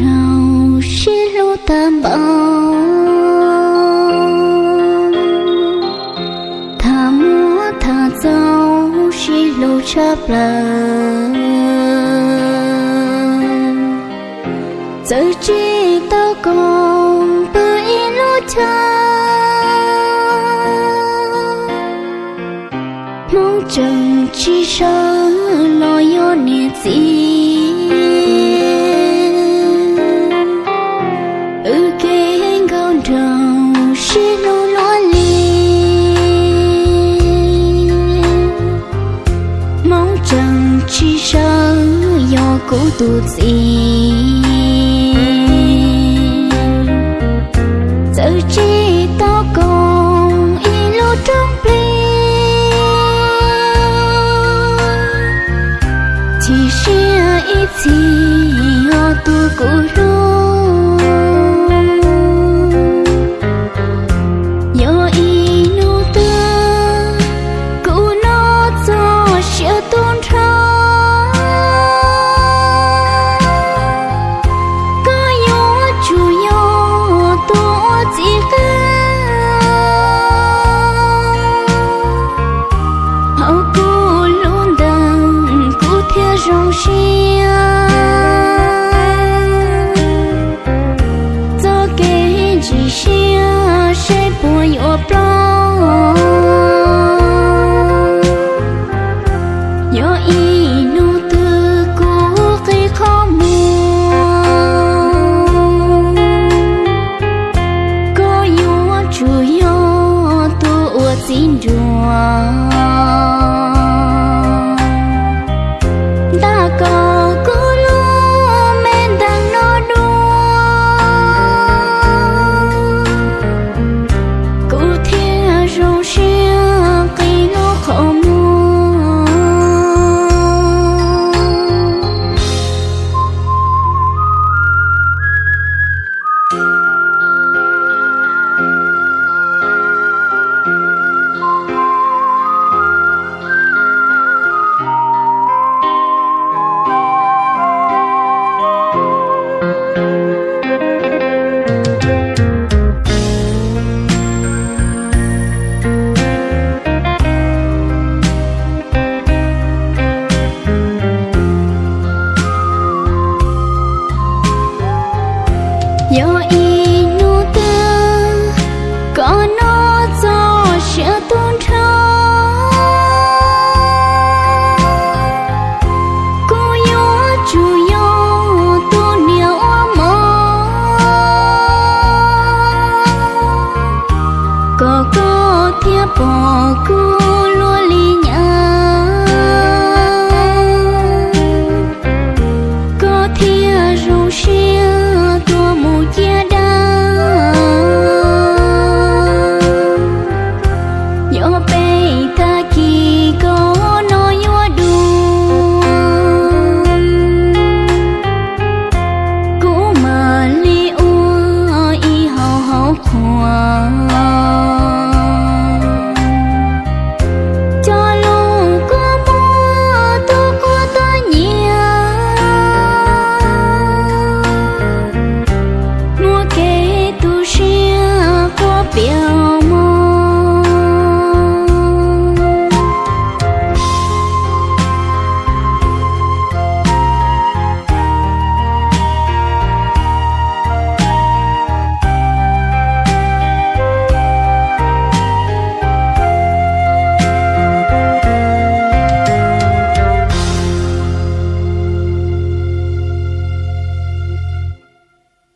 trao chiếc lô tam bảo thả múa thả dao chiếc lô chắp là giờ chi tao còn bơi lô cha mong chồng chi sao cũ tuột gì. Giờ chỉ tao còn y lô trong bì chỉ sẽ ít gì ở tu cũ pronto. yo y nu tư, có nó do sẽ tuôn trao cô yo chủ yo tu niệm mơ. Có có thiệp bỏ cô lo li Eu peita aqui